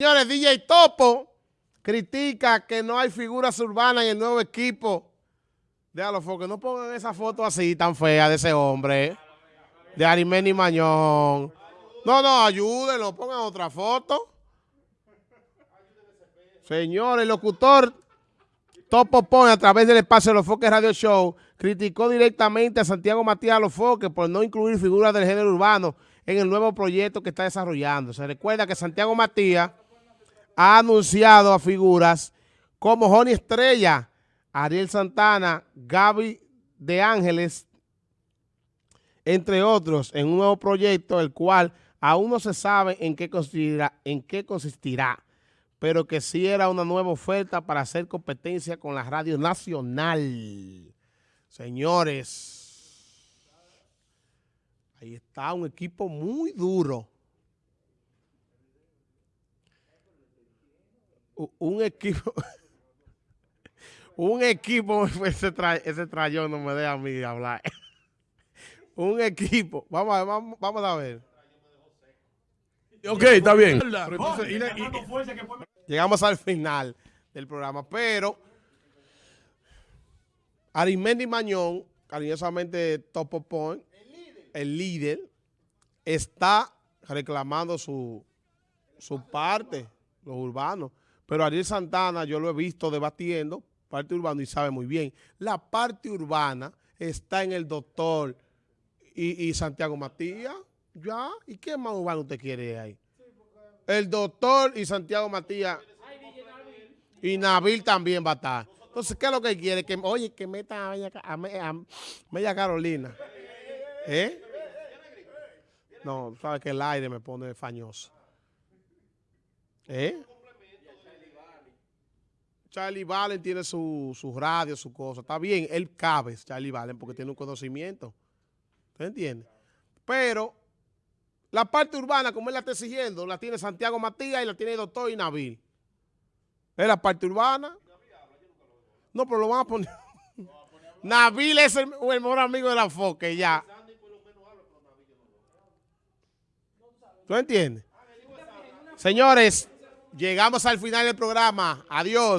Señores, DJ Topo critica que no hay figuras urbanas en el nuevo equipo. Déjalo, que no pongan esa foto así tan fea de ese hombre, de Arimeni Mañón. No, no, ayúdenlo, pongan otra foto. Señores, el locutor Topo Pone a través del espacio de los Foques Radio Show criticó directamente a Santiago Matías Los por no incluir figuras del género urbano en el nuevo proyecto que está desarrollando. Se recuerda que Santiago Matías ha anunciado a figuras como Joni Estrella, Ariel Santana, Gaby de Ángeles, entre otros, en un nuevo proyecto, el cual aún no se sabe en qué consistirá, pero que sí era una nueva oferta para hacer competencia con la radio nacional. Señores, ahí está un equipo muy duro. Un equipo, un equipo, ese, ese trayón no me deja a mí hablar. un equipo, vamos a, vamos, vamos a ver. Ok, está bien. llegamos al final del programa, pero Arimendi Mañón, cariñosamente Topo Point, el líder, está reclamando su, su parte, los urbanos. Pero Ariel Santana yo lo he visto debatiendo, parte urbana, y sabe muy bien. La parte urbana está en el doctor y, Santiago Matías, ya. ¿Y qué más urbano usted quiere ahí? El doctor y Santiago Matías. Y Nabil también va a estar. Entonces, ¿qué es lo que quiere? Que, oye, que meta a Media, Carolina. ¿Eh? No, sabes que el aire me pone fañoso. ¿Eh? Charlie Valen tiene su, radio, su cosa. Está bien, él cabe, Charlie Valen, porque tiene un conocimiento. ¿Usted entiende? Pero la parte urbana, como él la está exigiendo, la tiene Santiago Matías y la tiene el doctor Inabil. Es la parte urbana. No, pero lo van a poner. Nabil es el, mejor amigo de la Foque, ya. ¿Tú entiendes? Señores, llegamos al final del programa. Adiós.